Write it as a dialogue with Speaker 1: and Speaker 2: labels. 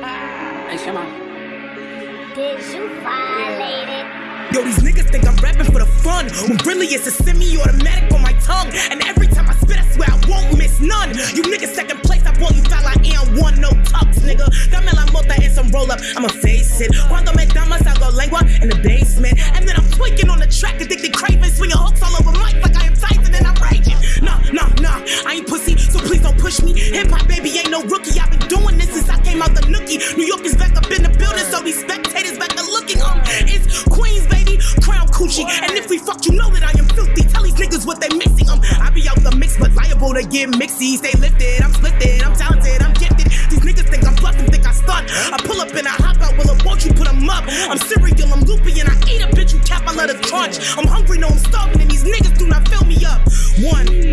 Speaker 1: Aisha, man.
Speaker 2: Did you violate it?
Speaker 3: Yo, these niggas think I'm rapping for the fun. When really it's a semi-automatic on my tongue. And every time I spit, I swear I won't miss none. You niggas second place, I bought you fat like AM1, no tucks, nigga. Dame la mota in some roll up, I'ma face it. Cuando me damas, I go lengua in the basement. And then I'm tweaking on the track, rookie. I've been doing this since I came out the nookie. New York is back up in the building, so these spectators back to looking. Um, it's Queens, baby, crown coochie. And if we fuck, you know that I am filthy. Tell these niggas what they missing. Um, I be out the mix, but liable to get mixies. Stay lifted, I'm splifted, I'm talented, I'm gifted. These niggas think I'm bluffing, think I stunt. I pull up and I hop out, will won't you put 'em up? I'm cereal, I'm loopy, and I eat a bitch, you cap, I let her crunch. I'm hungry, no, I'm starving, and these niggas do not fill me up. One.